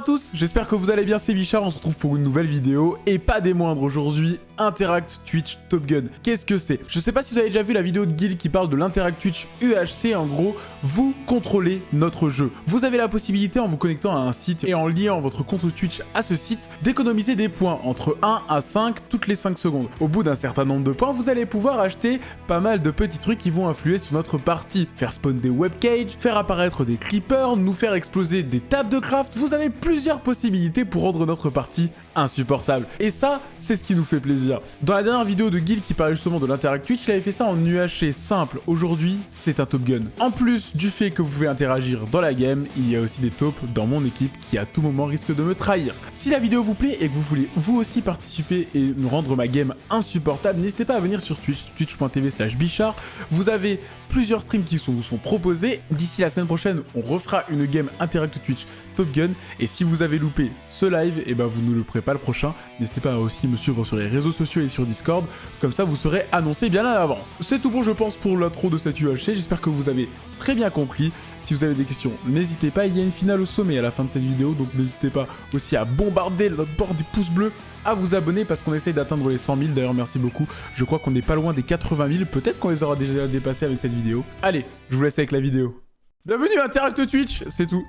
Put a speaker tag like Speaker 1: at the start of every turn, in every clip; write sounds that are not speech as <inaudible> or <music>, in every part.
Speaker 1: à tous, j'espère que vous allez bien, c'est Bichard, on se retrouve pour une nouvelle vidéo, et pas des moindres aujourd'hui, Interact Twitch Top Gun. Qu'est-ce que c'est? Je sais pas si vous avez déjà vu la vidéo de Guil qui parle de l'Interact Twitch UHC, en gros, vous contrôlez notre jeu. Vous avez la possibilité, en vous connectant à un site et en liant votre compte Twitch à ce site, d'économiser des points entre 1 à 5 toutes les 5 secondes. Au bout d'un certain nombre de points, vous allez pouvoir acheter pas mal de petits trucs qui vont influer sur notre partie. Faire spawn des webcages, faire apparaître des clippers, nous faire exploser des tables de craft, vous avez plusieurs possibilités pour rendre notre partie insupportable. Et ça, c'est ce qui nous fait plaisir. Dans la dernière vidéo de Guil qui parlait justement de l'Interact Twitch, il avait fait ça en UHC simple. Aujourd'hui, c'est un Top Gun. En plus du fait que vous pouvez interagir dans la game, il y a aussi des taupes dans mon équipe qui à tout moment risquent de me trahir. Si la vidéo vous plaît et que vous voulez vous aussi participer et me rendre ma game insupportable, n'hésitez pas à venir sur Twitch, twitch.tv slash bichard. Vous avez plusieurs streams qui vous sont proposés. D'ici la semaine prochaine, on refera une game Interact Twitch Top Gun. Et si vous avez loupé ce live, et eh ben vous ne le pas le prochain. N'hésitez pas à aussi me suivre sur les réseaux sociaux et sur Discord. Comme ça, vous serez annoncé bien à l'avance. C'est tout bon, je pense, pour l'intro de cette UHC. J'espère que vous avez très bien compris. Si vous avez des questions, n'hésitez pas. Il y a une finale au sommet à la fin de cette vidéo. Donc n'hésitez pas aussi à bombarder le bord des pouces bleus à vous abonner parce qu'on essaye d'atteindre les 100 000. D'ailleurs, merci beaucoup. Je crois qu'on n'est pas loin des 80 000. Peut-être qu'on les aura déjà dépassés avec cette vidéo. Allez, je vous laisse avec la vidéo. Bienvenue à Interact Twitch, c'est tout.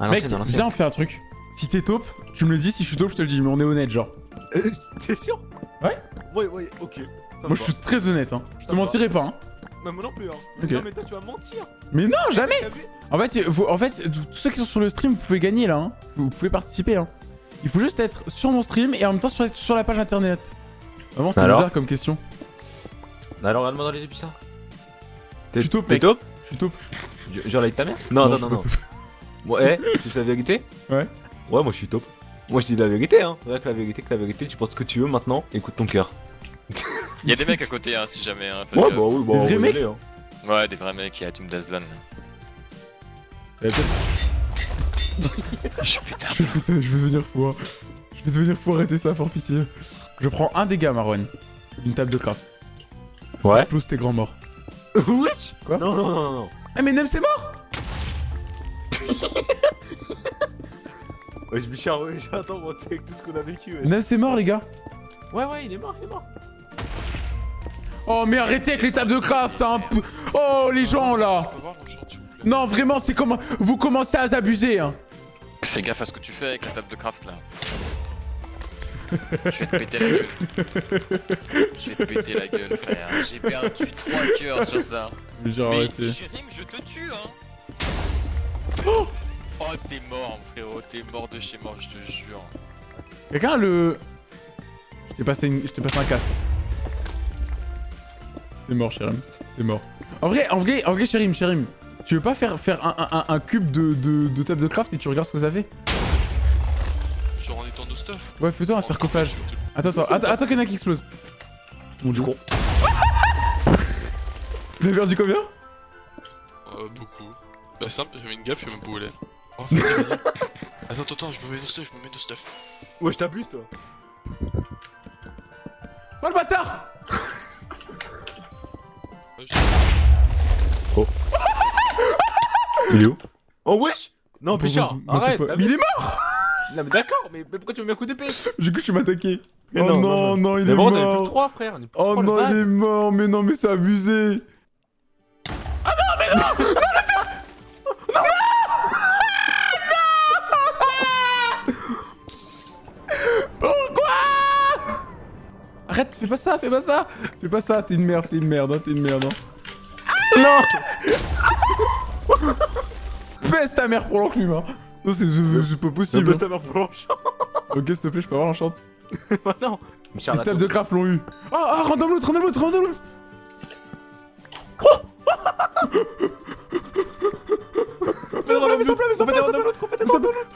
Speaker 1: Mec, viens, on fait un truc. Si t'es taupe, tu me le dis. Si je suis taupe, je te le dis. Mais on est honnête, genre.
Speaker 2: Euh, t'es sûr?
Speaker 1: Ouais
Speaker 2: Ouais, ouais, ok.
Speaker 1: moi, je suis très honnête, hein. Je te mentirai pas, hein.
Speaker 2: Mais moi non plus, hein. Non, mais toi, tu vas mentir.
Speaker 1: Mais non, jamais En fait, vous, en fait, tous ceux qui sont sur le stream, vous pouvez gagner, là, hein. Vous, pouvez participer, hein. Il faut juste être sur mon stream et en même temps sur, sur la page internet. Vraiment, c'est bizarre comme question.
Speaker 3: Alors, regarde-moi dans les yeux, ça.
Speaker 1: Je suis taupe,
Speaker 3: T'es taupe
Speaker 1: Je suis taupe.
Speaker 3: Genre avec ta mère Non, non, non, non. Ouais, c'est la vérité
Speaker 1: Ouais.
Speaker 3: Ouais, moi je suis top. Moi je dis la vérité, hein. C'est vrai que la vérité, que la vérité, tu penses ce que tu veux maintenant, écoute ton cœur.
Speaker 4: Y'a des mecs à côté, hein, si jamais. Hein,
Speaker 3: ouais, bah oui, bah
Speaker 1: des vrais mecs
Speaker 3: hein.
Speaker 4: Ouais, des vrais mecs, il y a Team Dazlan.
Speaker 1: je
Speaker 4: suis putain.
Speaker 1: Je, putain, je vais devenir fou. Hein. Je vais devenir fou, arrêtez ça, fort pitié. Je prends un dégât, Marwan. Une table de craft.
Speaker 3: Ouais.
Speaker 1: Explose tes grands morts. <laughs>
Speaker 3: Wesh?
Speaker 1: Quoi?
Speaker 3: Non, non, non, non.
Speaker 1: Ah, mais Nem, c'est mort
Speaker 3: Ouais, je Bichard, ouais, j'attends, moi, avec tout ce qu'on a vécu.
Speaker 1: Nem, c'est mort, les gars.
Speaker 3: Ouais, ouais, il est mort, il est mort.
Speaker 1: Oh, mais arrêtez avec les tables de craft, hein. Oh, les gens, là. Non, vraiment, c'est comme... Vous commencez à abuser, hein.
Speaker 4: Fais gaffe à ce que tu fais avec la table de craft, là. Je vais te péter la gueule. Je vais te péter la gueule, frère. J'ai perdu 3 cœurs sur ça.
Speaker 1: Mais genre,
Speaker 4: Mais Jérim, je te tue, hein.
Speaker 1: Oh
Speaker 4: Oh, t'es mort, frérot, t'es mort de chez mort, je te jure.
Speaker 1: Quelqu'un a le... Je t'ai passé, une... passé un casque. T'es mort, Chérim. T'es mort. En vrai, en vrai, en vrai, Chérim, Chérim. Tu veux pas faire, faire un, un, un cube de, de, de, table de craft et tu regardes ce que ça fait?
Speaker 5: Genre en étant de stuff
Speaker 1: Ouais, fais-toi un sarcophage. Attends, attends, attends, attends qu'il y en a qui explose.
Speaker 3: Bon, du coup.
Speaker 1: Il a perdu combien
Speaker 5: Euh, beaucoup. Bah simple, j'ai mis une gap, je sais même pas où elle est. Oh, attends, <laughs> attends, attends, je me mets de stuff, je me mets de stuff.
Speaker 3: Ouais, je t'abuse, toi.
Speaker 1: Oh le bâtard <laughs>
Speaker 3: Oh. Il est où Oh wesh Non, Bichard, arrête
Speaker 1: Mais il est mort <laughs>
Speaker 3: Non mais d'accord, mais pourquoi tu me mets un coup d'épée
Speaker 1: Du coup, je vais m'attaquer. Oh non, non, non, il est
Speaker 3: mort.
Speaker 1: mort.
Speaker 3: plus 3, frère.
Speaker 1: Oh non, il est mort. Mais non, mais c'est abusé. Arrête, fais pas ça, fais pas ça. Fais pas ça, t'es une merde, t'es une merde, hein, t'es une merde. Hein.
Speaker 3: Non. <laughs>
Speaker 1: Pèse ta mère pour l'enclume, hein. Non, c'est pas possible.
Speaker 3: Pèse ta mère pour l'enchant
Speaker 1: Ok, s'il te plaît, je peux avoir l'enchante. <laughs>
Speaker 3: Bah non.
Speaker 1: Les tables de craft l'ont eu. Ah, ah, random loot
Speaker 3: Faites
Speaker 1: plein de random loot Faites plein de random loot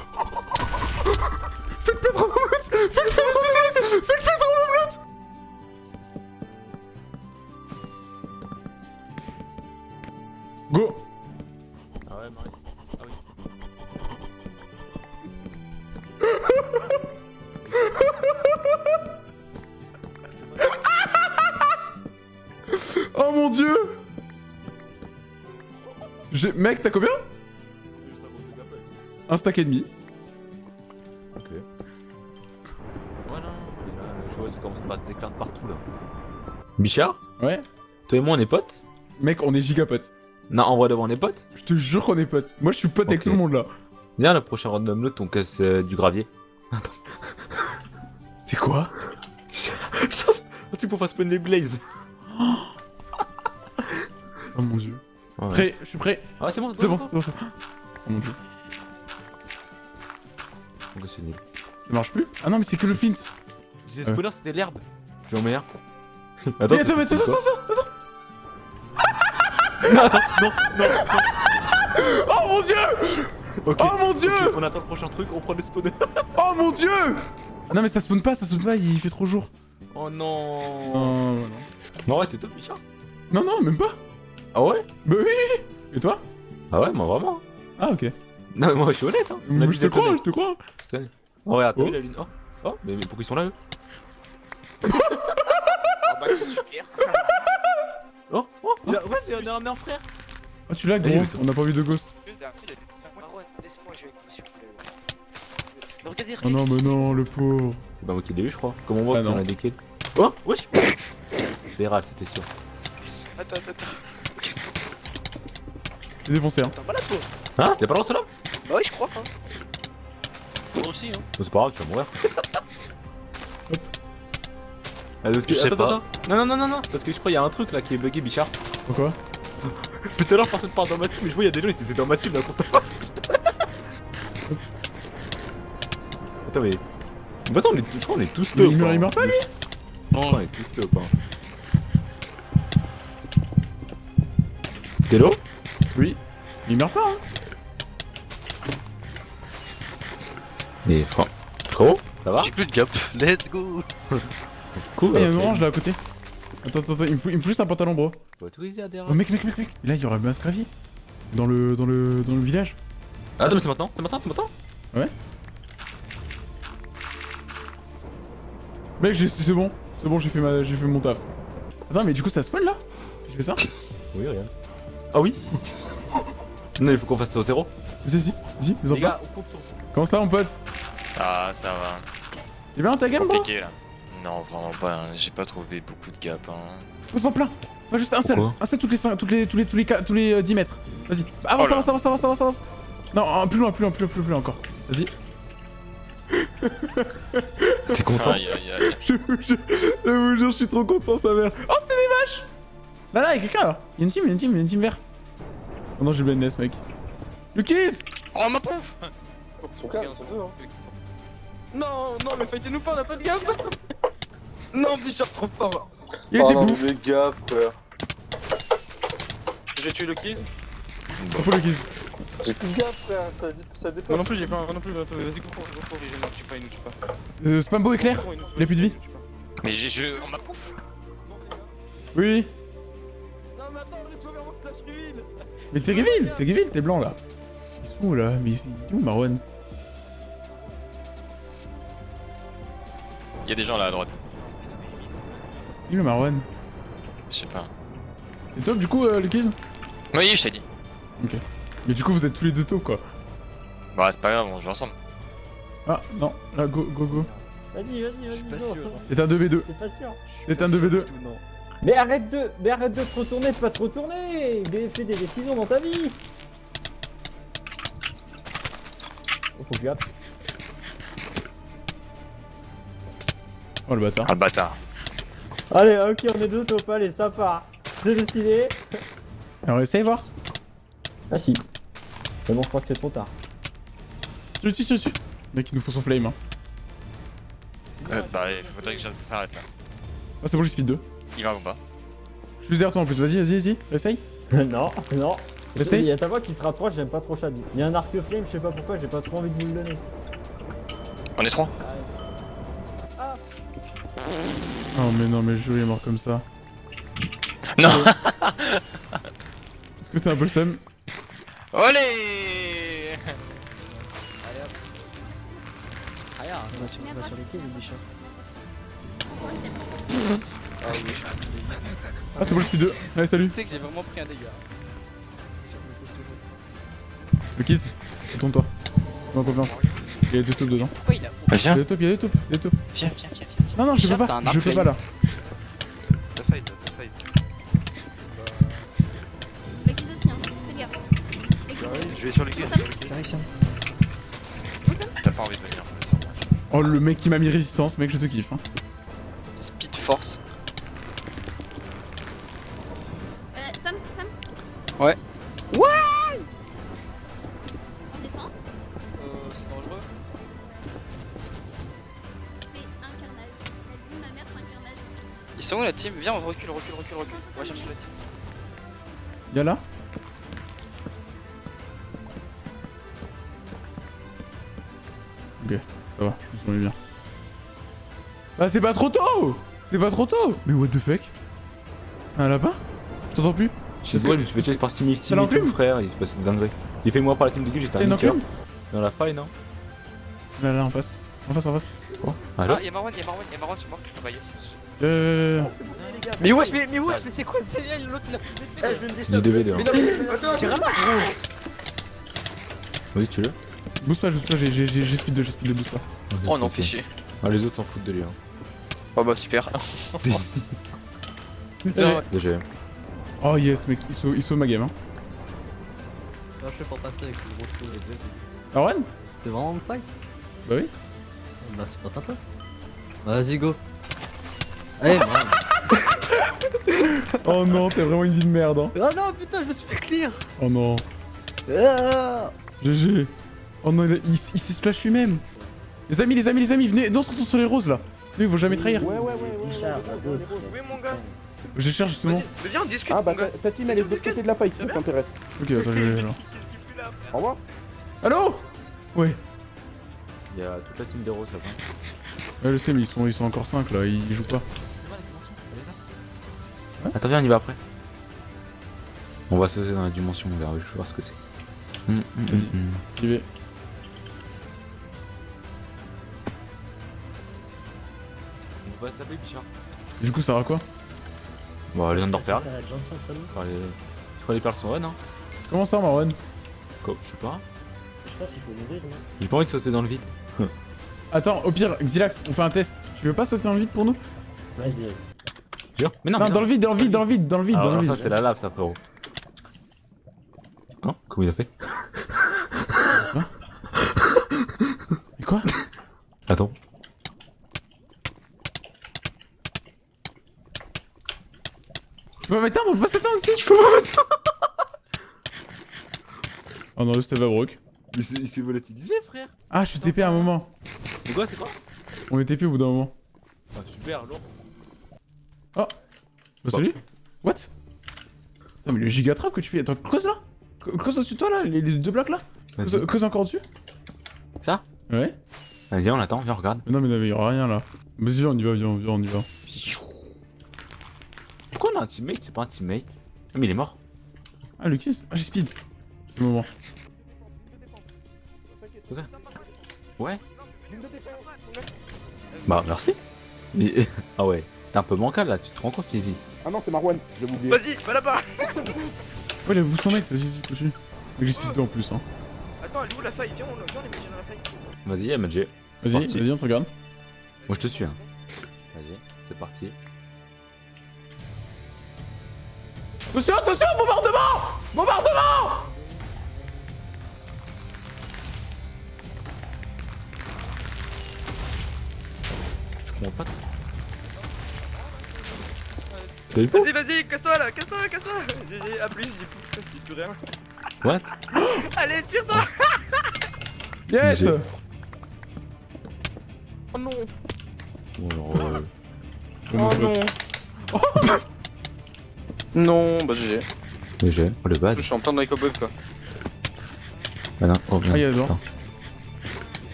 Speaker 1: J'ai- Mec, t'as combien Un stack et demi.
Speaker 3: Ok. Voilà. Et là, je vois, ça commence à faire des éclairs de partout là. Bichard
Speaker 1: Ouais.
Speaker 3: Toi et moi on est potes
Speaker 1: Mec, on est giga potes.
Speaker 3: Non, en vrai devant on est potes
Speaker 1: Je te jure qu'on est potes. Moi, je suis pote avec tout le monde là.
Speaker 3: Viens, le prochain random loot, on casse euh, du gravier. <laughs>
Speaker 1: C'est quoi <laughs>
Speaker 3: tu pour faire spawn les blazes.
Speaker 1: Oh mon dieu.
Speaker 3: Ouais.
Speaker 1: Prêt, je suis prêt.
Speaker 3: Ah, c'est bon,
Speaker 1: C'est bon, c'est bon, c'est bon. Oh mon dieu.
Speaker 3: Ok, c'est nul.
Speaker 1: Ça marche plus Ah non, mais c'est que le flint.
Speaker 3: Je disais spawner, c'était l'herbe. Je vais en meilleur.
Speaker 1: Mais attends, mais attends, attends,
Speaker 3: attends, Non, attends, non, non.
Speaker 1: Oh mon dieu. Oh mon dieu
Speaker 3: on attend le prochain truc, on prend le spawner.
Speaker 1: Oh mon dieu Non mais ça spawn pas, ça spawn pas, il fait trop jour.
Speaker 3: Oh non.
Speaker 1: Oh, non.
Speaker 3: Non, ouais, t'es top, Bichard.
Speaker 1: non, non, même pas.
Speaker 3: Ah ouais?
Speaker 1: Bah oui Et toi?
Speaker 3: Ah ouais, moi vraiment.
Speaker 1: Ah ok.
Speaker 3: Non, mais moi je suis honnête, hein. A
Speaker 1: je te crois, je te crois.
Speaker 3: Oh, regarde, t'as
Speaker 1: Oh.
Speaker 3: vu la lune Oh, oh mais, mais pourquoi ils sont là eux?
Speaker 4: Ah bah c'est super. <laughs>
Speaker 3: Oh, oh, il a... ouais, on est un, frère.
Speaker 1: Ah tu l'as
Speaker 3: Vas-y,
Speaker 1: gros,
Speaker 3: mais
Speaker 1: on n'a pas vu de ghost.
Speaker 4: Marwan, laisse-moi jouer avec vous s'il vous plaît. Mais regardez,
Speaker 1: Oh non mais non, le pauvre.
Speaker 3: C'est pas moi qui l'ai eu, je crois. Comment on voit
Speaker 1: Ah
Speaker 3: qu'il y en
Speaker 1: non.
Speaker 3: a des kills Oh, wesh râles, c'était sûr.
Speaker 4: Attends, attends, attends.
Speaker 1: J'ai défoncé hein.
Speaker 4: T'es malade toi
Speaker 3: Hein Y'a pas le droit là
Speaker 4: Bah oui, je crois. Hein. Moi aussi, hein.
Speaker 3: Oh, C'est pas grave, tu vas mourir. <laughs> Ah, parce que-
Speaker 4: Je sais
Speaker 3: attends,
Speaker 4: pas.
Speaker 3: attends. Non, non, non, non, non. Parce que je crois qu'il y a un truc là qui est bugué, Bichard.
Speaker 1: Pourquoi
Speaker 3: Depuis tout à l'heure, personne parle dans ma team, mais je vois, il y a des gens qui étaient dans ma team là, contre moi. <laughs> Attends, mais. Mais attends, on est, je crois qu'on est tous top.
Speaker 1: il meurt,
Speaker 3: hein.
Speaker 1: il meurt pas lui?
Speaker 3: Je crois qu'on est tous top. Hein. T'es low
Speaker 1: Oui. Il meurt pas hein
Speaker 3: Mais frère. Frérot, ça va
Speaker 4: J'ai plus de gap. <laughs> Let's go.
Speaker 3: Cool.
Speaker 1: Ah, il y a un
Speaker 3: ok.
Speaker 1: orange là à côté. Attends, attends, attends, il me faut, il me faut juste un pantalon bro. Oh mec, mec, mec, mec. Et là il y aura un gravier. Dans le, dans le, dans le village.
Speaker 3: Ah, Attends, mais c'est maintenant, c'est maintenant, c'est maintenant.
Speaker 1: Mec, j'ai- c'est bon. C'est bon, j'ai fait, ma... j'ai fait mon taf. Attends, mais du coup ça spawn là? Si je fais ça?
Speaker 3: Oui, regarde. Ah oui? Non, il faut qu'on fasse ça au zéro.
Speaker 1: Vas-y, vas-y, vas-y, mets en
Speaker 3: Les
Speaker 1: place.
Speaker 3: gars, on compte sur vous.
Speaker 1: Comment ça mon pote
Speaker 6: Ah, ça va.
Speaker 1: T'es bien dans ta game bro
Speaker 6: là. Non, vraiment pas. hein. J'ai pas trouvé beaucoup de gap. Hein.
Speaker 1: Pose-en plein Pas juste un seul
Speaker 3: Pourquoi
Speaker 1: Un seul toutes les, cinq- toutes les, tous les, tous les, tous les euh, 10 mètres Vas-y Avance,
Speaker 6: Oh là.
Speaker 1: avance, avance, avance, avance, avance Non, un- plus loin, plus loin, plus loin, plus loin encore Vas-y <laughs>
Speaker 3: T'es content
Speaker 6: Aïe aïe aïe. <laughs>
Speaker 1: Je vous jure, je vous jure, je suis trop content, sa mère. Oh, c'était des vaches Là, là, y'a quelqu'un là. Y'a une team, y'a une team, y'a une team vert. Oh non, j'ai blindness, mec. Lucas
Speaker 6: Oh ma pouf
Speaker 2: Non, non, mais fightez-nous pas, on a pas de gaffe Non, Bichard, trop fort
Speaker 1: Il était bouffe.
Speaker 7: mais gaffe, frère.
Speaker 2: J'ai tué le kill.
Speaker 1: Faut Lucas.
Speaker 7: J'ai plus gaffe, frère, ça, ça
Speaker 2: Moi
Speaker 7: dépend.
Speaker 2: non plus, j'ai pas, moi non plus, vas-y, vas-y, cours, cours, cours, il ne tue pas, il ne tue pas.
Speaker 1: Euh, Spambo éclair
Speaker 2: il nous
Speaker 1: a plus de vie.
Speaker 2: il nous tue pas.
Speaker 6: Mais j'ai. Je... Oh ma pouf
Speaker 1: Oui, oui.
Speaker 2: Non, mais attends, laisse-moi faire mon flash reveal
Speaker 1: Mais t'es reveal, t'es reveal, t'es blanc là. Ils sont où là? Mais il est où Marwan?
Speaker 6: Y'a des gens là à droite.
Speaker 1: Il est où Marwan?
Speaker 6: Je sais pas.
Speaker 1: C'est top du coup, euh, Lucas?
Speaker 6: Oui, je t'ai dit.
Speaker 1: Mais du coup, vous êtes tous les deux taux quoi.
Speaker 6: Bah, c'est pas grave, on joue ensemble.
Speaker 1: Ah, non, là, go, go, go.
Speaker 8: Vas-y, vas-y, vas-y,
Speaker 4: pas
Speaker 8: go.
Speaker 4: sûr.
Speaker 1: C'est un 2v2.
Speaker 8: T'es pas sûr
Speaker 1: C'est un 2v2.
Speaker 8: Mais arrête de, mais arrête de te retourner, de pas te retourner. Fais des décisions dans ta vie. Oh, faut que j'aille.
Speaker 1: Oh le bâtard.
Speaker 6: Ah le bâtard.
Speaker 8: Allez, ok, on est deux top, allez, ça part. C'est décidé.
Speaker 1: Alors, essaye voir.
Speaker 8: Ah si. Mais bon, je crois que c'est trop tard.
Speaker 1: Tue, tue, tue, tue. Mec, il nous faut son flame. Hein.
Speaker 6: Euh, bah, il faudrait que ça s'arrête là.
Speaker 1: Ah, c'est bon, j'ai speed 2.
Speaker 6: Il va ou pas
Speaker 1: Je suis derrière toi en plus. Vas-y, vas-y, vas-y. Essaye. <laughs>
Speaker 8: non, non.
Speaker 1: Essaye.
Speaker 8: Il y a ta voix qui se rapproche, j'aime pas trop Chabi. Il y a un arc flame, je sais pas pourquoi, j'ai pas trop envie de vous le donner.
Speaker 6: On est trois
Speaker 1: Oh, mais non, mais le jeu il est mort comme ça.
Speaker 6: Non <laughs>
Speaker 1: Est-ce que t'as un peu le seum?
Speaker 6: Olé
Speaker 4: On va sur, on va sur les quais, le Bichard. <laughs> Ah oui.
Speaker 1: Ah, c'est bon, le speed 2. Allez, salut.
Speaker 4: Tu sais que j'ai vraiment pris un dégât. Sur le.
Speaker 1: Le kiss, retourne-toi. Fais-moi confiance. Il y a des taupes dedans.
Speaker 4: Pourquoi il a.
Speaker 1: Il y
Speaker 6: Viens,
Speaker 1: a des taupes, il y a des taupes, il y a des taupes.
Speaker 4: Viens, viens, viens, viens.
Speaker 1: Non, non, je peux pas, je peux pas là.
Speaker 9: Ça fight, ça fight.
Speaker 10: Le kiss aussi, hein. Fais gaffe. Le kiss.
Speaker 9: Je vais sur les quais.
Speaker 6: t'as pas envie de venir.
Speaker 1: Oh, le mec qui m'a mis résistance, mec, je te kiffe. Hein.
Speaker 4: Speed Force. Sont où la team Viens, on recule, recule, recule, recule. On va chercher la team.
Speaker 1: Y'a là Ok, ça va, ils sont mis bien. Ah, c'est pas trop tôt C'est pas trop tôt Mais what the fuck? Un lapin? Je t'entends plus
Speaker 3: Je sais pas, je me suis fait par Simility
Speaker 1: Ça l'enclume
Speaker 3: frère, il se passe une dinguerie. Il fait moi par la team de gueule, j'étais un niqueur. Dans la faille, non?
Speaker 1: Là, là, en face. En face, en face.
Speaker 3: Allô
Speaker 6: Ah, y'a Marwan, y'a Marwan, y'a Marwan sur moi. Ah bah yes.
Speaker 1: Euh...
Speaker 6: Mais wesh, mais, mais wesh, mais c'est quoi le délire l'autre là
Speaker 8: Eh, je de
Speaker 3: J'ai
Speaker 8: descendre.
Speaker 3: V2.
Speaker 6: Mais non, mais un gros
Speaker 3: Vas-y, tu l'as
Speaker 1: Boost pas, boost pas, j'ai- speed 2, j'ai speed 2, boost pas.
Speaker 4: Oh non, fais chier.
Speaker 3: Ah, les autres s'en foutent de lui. Hein.
Speaker 4: Oh bah super. <laughs>
Speaker 1: Allez.
Speaker 3: Déjà.
Speaker 1: Oh yes, mec, il sauve, il sauve ma game. Hein.
Speaker 8: je fais pour passer avec ce gros trou.
Speaker 1: Arwen
Speaker 8: C'est vraiment une fight?
Speaker 1: Bah oui.
Speaker 8: Bah, c'est pas sympa. Vas-y, go. Allez, man. <laughs>
Speaker 1: Oh non, t'es vraiment une vie de merde. Hein.
Speaker 8: Oh non, putain, je me suis fait clear.
Speaker 1: Oh non.
Speaker 8: Ah
Speaker 1: GG. Oh non, il, a- il, il s'est splash lui-même. Les amis, les amis, les amis, venez, non, on se retourne sur les roses là. Sinon, ils vont jamais trahir.
Speaker 9: Ouais, ouais, ouais, ouais.
Speaker 5: Oui, mon gars.
Speaker 1: Je cherche justement.
Speaker 5: Viens, on discute.
Speaker 9: Ah bah ta, team elle est de l'autre côté de la fight, si ça t'intéresse.
Speaker 1: Ok, attends, je vais là.
Speaker 9: Au revoir.
Speaker 1: Allô? Ouais.
Speaker 3: Il y a toute la team des roses là-bas.
Speaker 1: Ouais, je sais, mais ils sont, ils sont encore 5 là, ils jouent pas.
Speaker 3: Attends, viens, on y va après. On va sauter dans la dimension, on verra, je vais voir ce que c'est. Hum, hum,
Speaker 1: Vas-y.
Speaker 3: hum, hum.
Speaker 1: J'y vais.
Speaker 3: On va se taper, Bichard.
Speaker 1: Et du coup, ça à quoi?
Speaker 3: Bon, les Under Perles. Enfin, les... Je crois les perles sont run, hein
Speaker 1: Comment ça, Marwan?
Speaker 3: Quoi Je sais pas. J'ai pas envie de sauter dans le vide. <laughs>
Speaker 1: Attends, au pire, Xilax, on fait un test. Tu veux pas sauter dans le vide pour nous
Speaker 3: Jure Mais non,
Speaker 1: Non,
Speaker 3: mais
Speaker 1: dans le vide, dans le vide, dans le vide, dans le vide,
Speaker 3: Ah,
Speaker 1: dans le
Speaker 3: alors
Speaker 1: vide.
Speaker 3: ça, c'est la lave, ça, frérot. Non Comment il a fait
Speaker 1: Mais quoi
Speaker 3: Attends.
Speaker 1: Tu peux pas m'éteindre On peut pas s'éteindre aussi Je peux pas m'éteindre Oh non, le Steve broke.
Speaker 3: Il s'est volatilisé, frère
Speaker 1: Ah, je suis TP à un moment.
Speaker 3: C'est quoi, c'est quoi?
Speaker 1: On est TP au bout d'un moment.
Speaker 3: Ah, super, lourd.
Speaker 1: Bah salut What? Attends, mais le giga trap que tu fais. Attends, creuse là Cre- Creuse au-dessus de toi là, les, les deux blocs là creuse, encore au-dessus
Speaker 3: Ça?
Speaker 1: Ouais
Speaker 3: Vas-y, on attend, viens, regarde.
Speaker 1: Mais non, mais il y aura rien là. Vas-y, viens, on y va, viens, viens, on y va.
Speaker 3: Pourquoi on a un teammate? C'est pas un teammate? Ah, mais il est mort.
Speaker 1: Ah, Lucas Ah, j'ai speed. C'est le moment.
Speaker 3: Ouais. Bah, merci. Mais... <laughs> ah ouais, c'était un peu bancal là, tu te rends compte, Easy
Speaker 9: Ah non, c'est Marwan, j'ai oublié.
Speaker 5: Vas-y, va là-bas. <laughs>
Speaker 1: Ouais, il a boost son mate, vas-y, vas-y, continue. Mais j'ai speed 2 en plus, hein.
Speaker 5: Attends, elle est où la faille? Viens, on, viens, on dans la faille.
Speaker 3: Vas-y, MJ.
Speaker 1: Vas-y, vas-y, on te regarde.
Speaker 3: Moi je te suis. Hein. Vas-y, c'est parti.
Speaker 1: Attention, attention, bombardement Bombardement
Speaker 3: T'as eu
Speaker 5: Vas-y, vas-y, casse-toi là, casse-toi, casse-toi. GG, à plus, j'ai plus, j'ai plus rien.
Speaker 3: What? <gasps>
Speaker 5: Allez, tire-toi. <laughs>
Speaker 1: Yes
Speaker 2: Oh non.
Speaker 3: Bon, alors, euh,
Speaker 1: Oh,
Speaker 2: Oh non. <laughs> Non, bah GG.
Speaker 3: j'ai. Oh le bad.
Speaker 2: Je suis en plein dans les cowboys quoi.
Speaker 3: Ah non, oh bien.
Speaker 1: Ah.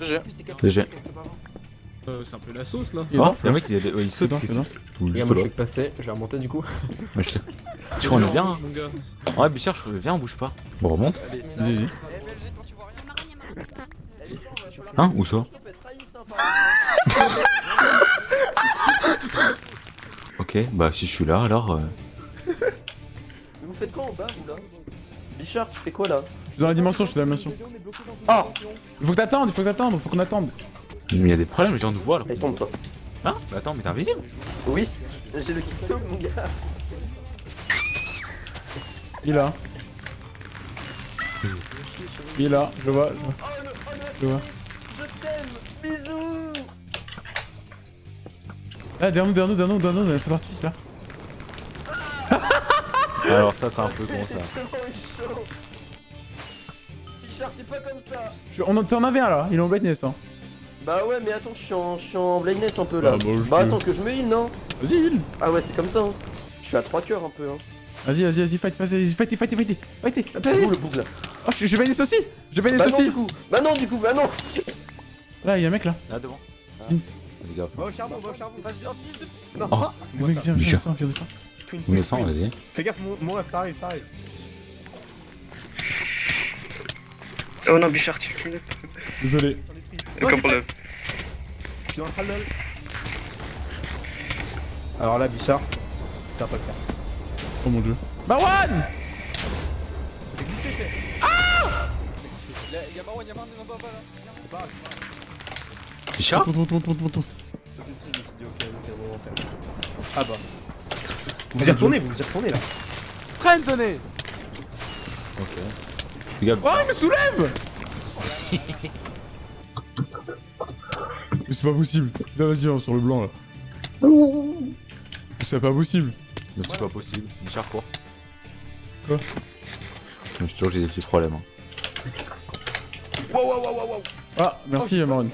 Speaker 2: GG.
Speaker 3: GG.
Speaker 8: Euh, c'est un peu la sauce là.
Speaker 1: Il est
Speaker 3: Oh, un mec qui a- ouais, il saute. Ou
Speaker 8: Les gars,
Speaker 3: juste
Speaker 8: moi je suis passé, je vais remonter du coup.
Speaker 3: Ouais, je <laughs> qu'on est bien. hein. Ouais, Bichard, je viens, on bouge pas. Bon, on remonte.
Speaker 1: Vas-y, vas-y.
Speaker 3: Hein Où ça Ok, bah si je suis là, alors. euh,
Speaker 8: Vous faites quoi en bas vous là?
Speaker 11: Bichard, tu fais quoi là?
Speaker 1: Je suis dans la dimension, je suis dans la dimension.
Speaker 11: Ah
Speaker 1: Il faut que t'attendes, il faut que t'attendes, il faut qu'on attende.
Speaker 3: Mais y'a des problèmes, les gens nous voient là.
Speaker 11: Allez, tombe-toi.
Speaker 3: Hein Mais attends, mais t'es invisible
Speaker 11: Oui, j'ai le kit top, mon gars.
Speaker 1: Il est là. Il est là, je le vois. Je le vois.
Speaker 11: Je t'aime Bisous
Speaker 1: Ah, derrière nous, derrière nous, derrière nous, derrière nous, a le feu d'artifice là.
Speaker 3: Alors ça, c'est un peu con ça. <laughs>
Speaker 11: Bichard, t'es pas comme ça
Speaker 1: Je- on en- T'en avais un là, il est en blindness hein.
Speaker 11: Bah ouais, mais attends, je suis en, je suis en blindness un peu là.
Speaker 1: Ah, bah,
Speaker 11: bah attends, que je me heal, non
Speaker 1: Vas-y, heal.
Speaker 11: Ah ouais, c'est comme ça, hein. Je suis à 3 cœurs un peu, hein.
Speaker 1: Vas-y, vas-y, vas-y, fight, vas-y, fight, fight, fight, fight, fight, fight.
Speaker 11: le boucle là
Speaker 1: Oh, je je vais aussi Je vais
Speaker 11: Bah non,
Speaker 1: aussi
Speaker 11: du coup Bah non, du coup, bah non
Speaker 1: Là, il y a un mec là.
Speaker 3: Là devant.
Speaker 1: Vince.
Speaker 3: Les gars.
Speaker 9: Va au charbon, va au charbon. Vas-y, Non,
Speaker 3: Oh,
Speaker 1: Le mec, viens, viens,
Speaker 3: Bichard.
Speaker 1: descends, viens, descends.
Speaker 3: innocent, vas-y.
Speaker 9: Fais gaffe, mon, ref, ça arrive, ça arrive.
Speaker 6: Oh non, Bichard, tu tu
Speaker 1: Désolé.
Speaker 9: Alors là, Bichard, ça va pas le faire.
Speaker 1: Oh mon dieu. Marwan
Speaker 9: J'ai glissé, chef.
Speaker 2: Y'a Marwan, y'a Marwan, y'a Marwan là.
Speaker 3: Bichard
Speaker 9: faire. Ah bah. Vous y retournez, vous y retournez là.
Speaker 1: Friendzoné
Speaker 3: Ok. Les gars,
Speaker 1: Oh, il me soulève <laughs> c'est pas possible. Là, vas-y, hein, sur le blanc là. C'est pas possible.
Speaker 3: mais c'est pas possible. Bichard, quoi?
Speaker 1: Quoi
Speaker 3: Je te jure que j'ai des petits problèmes. Hein.
Speaker 1: Ah, merci, Marwan.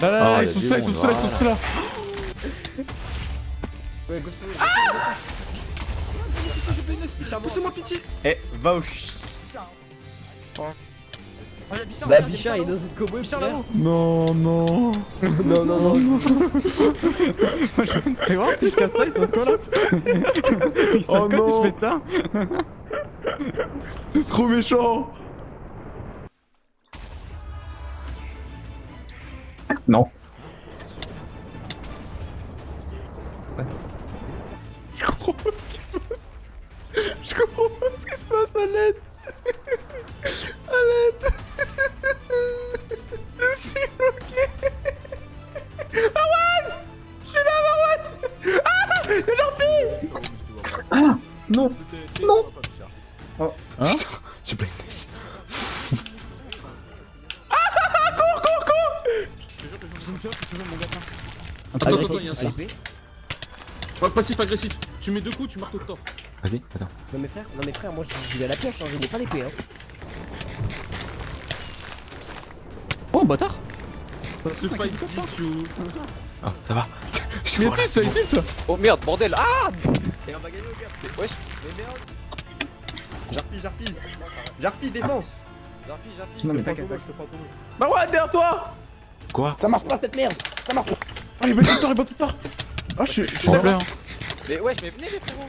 Speaker 1: Là, là,
Speaker 3: Ah,
Speaker 1: là,
Speaker 3: il
Speaker 1: ils sont là, ils sont là, ils sont tous là.
Speaker 9: Poussez-moi pitié Eh, va au ch...
Speaker 8: Bah, Bichard, il est dans une cowboy. Bichard là-haut.
Speaker 1: Non, non.
Speaker 11: Non, non, non.
Speaker 1: Fais voir si je casse ça, il se passe quoi là Il se
Speaker 9: si je fais
Speaker 1: ça C'est trop méchant
Speaker 3: Non.
Speaker 1: Je comprends pas ce qui se passe. Je comprends pas ce qui se passe à l'aide. Ah
Speaker 3: Non Non
Speaker 1: Hein <laughs>
Speaker 3: J'ai blindness.
Speaker 1: Cours, cours, cours
Speaker 8: Attends,
Speaker 6: attends, attends, y'a un son. Ouais, passif agressif. Tu mets deux coups, tu marques au torse.
Speaker 3: Vas-y, attends.
Speaker 8: Non, mais frère, non, mais frère, moi je vais à la pioche, hein, je n'ai pas l'épée. Hein. Oh, bâtard
Speaker 6: Ce fight.
Speaker 3: Ah, ça va. <laughs>
Speaker 1: Il est ça, il est ça?
Speaker 2: Oh merde, bordel Ah
Speaker 9: Et on va gagner au gars.
Speaker 2: Wesh
Speaker 9: Mais merde Jarpi, Jarpi Jarpi, défense
Speaker 2: Jarpi, Jarpi
Speaker 9: Non mais t'inquiète pas, je te prends ton
Speaker 1: Marwan, derrière toi
Speaker 3: Quoi
Speaker 9: Ça marche pas cette merde Ça marche pas
Speaker 1: Oh, il est de tort, il est de tort Oh, je suis... je suis là.
Speaker 2: Mais wesh, mais venez les frérots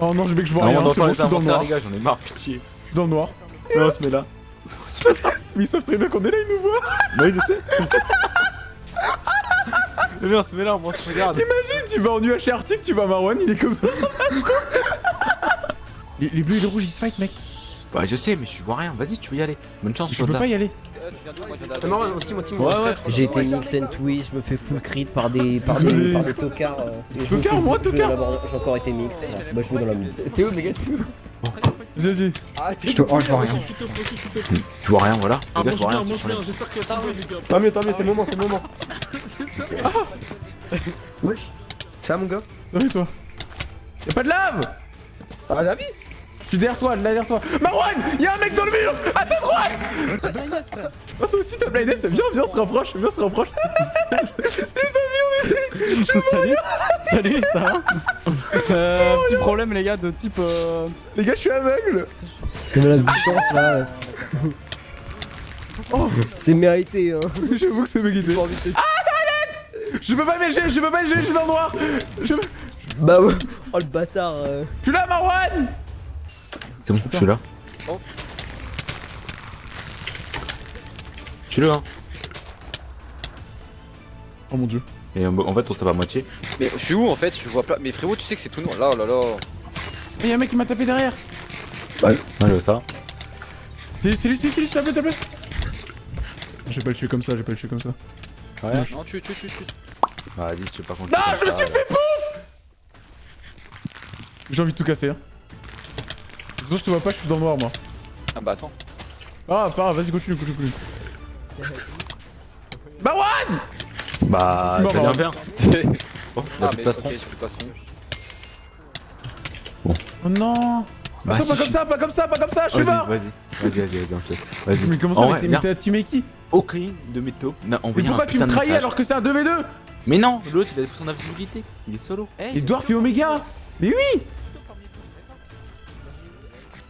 Speaker 1: Oh non, je vais que je vois
Speaker 3: Non,
Speaker 1: rien, je suis dans le noir.
Speaker 3: les gars, j'en ai marre, pitié.
Speaker 1: Je suis dans le noir.
Speaker 3: Non, on se met là. <laughs>
Speaker 1: Mais ils savent très bien qu'on est là, ils nous voient
Speaker 3: Non, il le sait. <laughs> Mais non, on se met là, moi, se regarde.
Speaker 1: Imagine, tu vas en UH Arctique, tu vas à Marwan, il est comme ça. <laughs> les, les bleus et les rouges, ils se fight, mec.
Speaker 3: Bah, je sais, mais je vois rien. Vas-y, tu veux y aller. Bonne chance,
Speaker 1: Je peux pas y aller.
Speaker 2: Moi je
Speaker 11: C'est marrant, on team, on team.
Speaker 3: Ouais, ouais.
Speaker 8: J'ai été mix and twist, je me fais full crit par des, <laughs> par des, par des tocards. euh, je
Speaker 1: Tocard, moi, tocard.
Speaker 8: J'ai encore été mix. frère. Bah, je joue dans la mid.
Speaker 11: T'es où, méga T'es où?
Speaker 1: Vas-y.
Speaker 9: Arrêtez
Speaker 3: te- oh, je vois rien. Tu vois rien, voilà.
Speaker 6: Ah,
Speaker 3: Les gars, je
Speaker 6: mange
Speaker 3: vois
Speaker 6: bien,
Speaker 3: rien.
Speaker 6: mange bien. J'espère les gars.
Speaker 9: Tant mieux, tant mieux, c'est le moment, c'est le moment <laughs>
Speaker 11: Ça, mon gars
Speaker 1: Salut toi. Y'a pas de lave
Speaker 9: Ah, David
Speaker 1: Je suis derrière toi, là derrière toi. Marwan Y'a un mec dans le mur À ta droite Oh toi aussi t'as blindness, viens, viens, se rapproche, viens, se rapproche. <laughs> les amis, on est...
Speaker 12: Salut Salut, ça va <laughs> euh, Petit problème les gars de type... Euh...
Speaker 1: Les gars, je suis aveugle
Speaker 8: C'est de la chance là.
Speaker 1: Oh
Speaker 8: C'est mérité, hein. <laughs>
Speaker 1: J'avoue que c'est mérité. Ah, Je peux pas MLG, je peux pas MLG, je suis dans le noir Je.
Speaker 8: Bah ouais. Oh le bâtard. euh.
Speaker 1: Je suis là, Marwan
Speaker 3: C'est bon, je suis là.
Speaker 2: Oh.
Speaker 3: Je suis là, hein.
Speaker 1: Oh mon dieu.
Speaker 3: Et en en fait, on se tape à moitié.
Speaker 2: Mais je suis où en fait? Je vois pas. Mais frérot, tu sais que c'est tout noir. Là, là là.
Speaker 1: Et y'a un mec qui m'a tapé derrière.
Speaker 3: Ouais, ouais, ça.
Speaker 1: C'est c'est lui, c'est lui, c'est lui, s'il te plaît, s'il te plaît. Je vais pas le tuer comme ça, je vais pas le tuer comme ça.
Speaker 3: Ouais.
Speaker 4: Non, tu, tu, tu, tu.
Speaker 3: Bah, vas-y, je sais pas qu'on
Speaker 1: Non, je me suis fait pouf J'ai envie de tout casser. Hein. De toute façon, je te vois pas, je suis dans le noir, moi.
Speaker 4: Ah bah attends.
Speaker 1: Ah, pas vas-y, continue, continue, continue. Bah, one
Speaker 3: Bah,
Speaker 1: Bon,
Speaker 3: t'as
Speaker 1: bah,
Speaker 3: bien. Bon, il a
Speaker 4: Ah
Speaker 3: de
Speaker 4: mais plus passeron.
Speaker 1: Oh non
Speaker 3: Bah,
Speaker 1: Attends,
Speaker 3: si,
Speaker 1: pas comme ça, pas comme ça, pas comme ça, je suis
Speaker 3: Vas-y,
Speaker 1: mort
Speaker 3: vas-y, vas-y, vas-y, vas-y. Vas-y.
Speaker 1: Mais comment ça, mais t'as teamé qui
Speaker 3: aucun de mes taupes n'a
Speaker 1: Mais
Speaker 3: envoyé un
Speaker 1: pourquoi tu me trahis alors que c'est un 2v2
Speaker 3: Mais non, l'autre il a son invisibilité. Il est solo.
Speaker 1: Dwarf et Omega Mais oui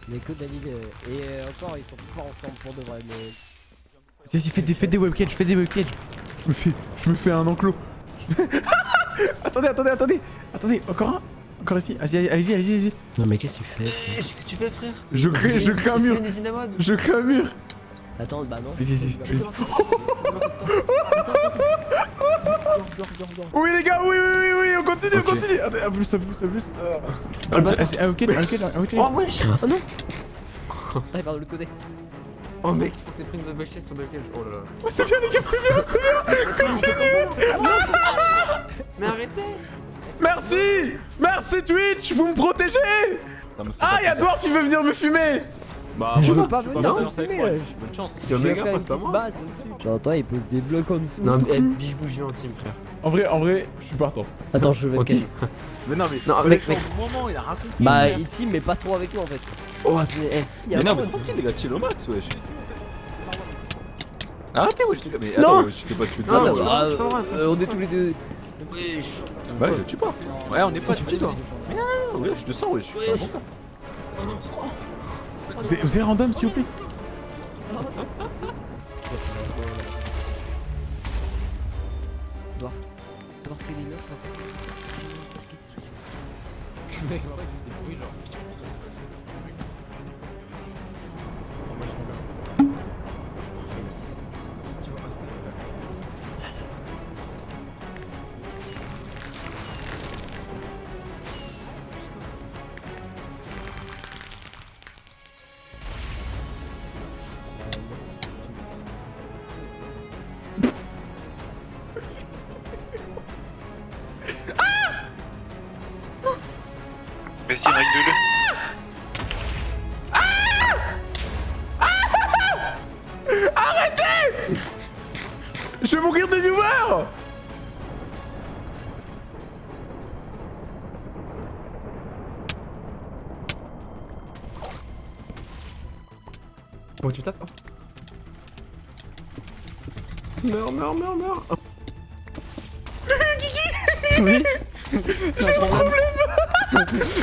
Speaker 8: Il y a que David euh, et euh, encore ils sont pas ensemble pour de vrai mais.
Speaker 1: Vas-y, fais des, fais des webcages, fais des webcages. Je me fais, je me fais un enclos. <laughs> attendez, attendez, attendez. Attendez, encore un Encore ici. Vas-y, allez-y, allez-y, allez-y.
Speaker 8: Non mais qu'est-ce que tu fais
Speaker 11: Qu'est-ce que tu fais, frère?
Speaker 1: Je crée, je crée un mur. Je crée un mur.
Speaker 8: Attends, bah non.
Speaker 1: Vas-y, vas-y, vas-y. Oui, les gars, oui, oui, oui, oui, on continue, on continue. Attends, un plus, un plus, un plus. Ah, vas-y, ah, ok, ah, ok, ah, ok.
Speaker 11: Oh, wesh
Speaker 8: Oh non Ah, il part de l'autre côté.
Speaker 11: Oh, mec, on s'est pris une double chaise sur le cage. Oh là là.
Speaker 1: Oh, c'est bien, les gars, c'est bien, c'est bien. Continue.
Speaker 11: Mais arrêtez
Speaker 1: Merci Merci Twitch, vous me protégez Ah, y'a. Dwarf qui veut venir me fumer
Speaker 3: Bah,
Speaker 8: Je veux pas
Speaker 3: je
Speaker 8: venir me.
Speaker 3: Bonne chance.
Speaker 11: C'est Omega, pas pas moi.
Speaker 8: J'entends, il pose des blocs en dessous.
Speaker 11: Non, mais eh, biche bouge viens en team, frère.
Speaker 1: En vrai, en vrai, je suis partant.
Speaker 8: Attends, je vais
Speaker 11: En
Speaker 8: le. <laughs>
Speaker 3: Mais non, mais.
Speaker 11: Non,
Speaker 3: mec,
Speaker 11: mec,
Speaker 3: au moment, il a raconté.
Speaker 8: Bah, il team, mais pas trop avec nous en fait.
Speaker 11: Oh,
Speaker 8: Mais, eh,
Speaker 3: Mais non, mais tranquille, les gars, chill au max, wesh. Arrêtez, wesh, les gars, mais
Speaker 11: Non.
Speaker 3: attends, je t'ai pas tué de
Speaker 11: Non, bah,
Speaker 8: on est tous les deux.
Speaker 11: Wesh
Speaker 3: Ouais, je tue pas. Ouais, on est pas
Speaker 11: Tu
Speaker 3: tué,
Speaker 11: tues, toi.
Speaker 3: Mais non, non, non, wesh, je te sens, wesh.
Speaker 1: Vous êtes, random, s'il vous plaît?
Speaker 11: Tu tapes Meurs, meurs, meurs, meurs. <laughs>
Speaker 12: Oui. <laughs>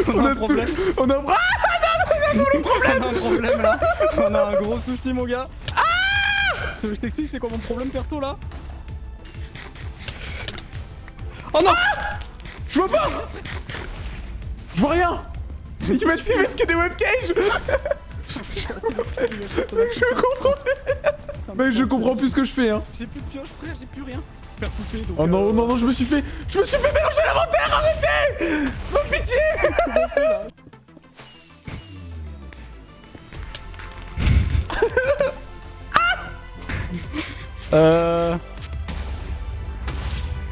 Speaker 1: On a tout... On a... Ah <laughs>
Speaker 12: On a un problème là. On a un gros souci mon gars. Je t'explique c'est quoi mon problème perso là Oh non.
Speaker 1: Je vois pas. Je vois rien. Ils mettent, ils mettent que des webcages Je comprends Mais je comprends plus ce que je fais, hein.
Speaker 12: J'ai plus de pioche frère, j'ai plus rien. Faire pouffer donc
Speaker 1: Oh non,
Speaker 12: euh,
Speaker 1: non, non, je me suis fait... Je me suis fait mélanger l'inventaire, arrêtez! Oh, pitié! <laughs>
Speaker 12: Euh...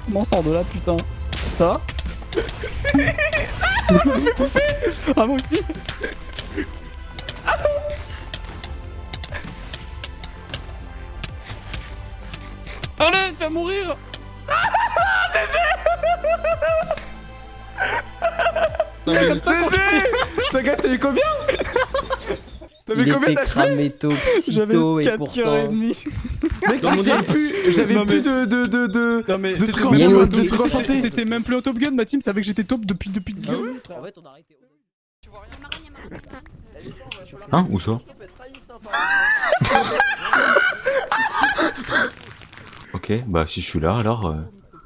Speaker 12: Comment on sort de là putain? Ça <laughs> Je me fais bouffer! Ah moi aussi Allez, tu vas mourir.
Speaker 1: GG T'inquiète, t'as eu combien T'avais
Speaker 8: Il
Speaker 1: combien d'HP
Speaker 12: J'avais
Speaker 8: tôt et
Speaker 12: 4
Speaker 8: pourtant.
Speaker 12: cœurs et demi
Speaker 1: Mec, j'avais plus, j'avais plus de, de, de, de...
Speaker 12: Non mais
Speaker 1: De
Speaker 12: c'était
Speaker 1: trucs
Speaker 12: même,
Speaker 1: enchantés,
Speaker 12: plus- au Top Gun, ma team savait que j'étais top depuis, depuis 10 ans.
Speaker 8: En fait, on a arrêté.
Speaker 3: Hein Où ça? Ok, bah si je suis là alors. euh,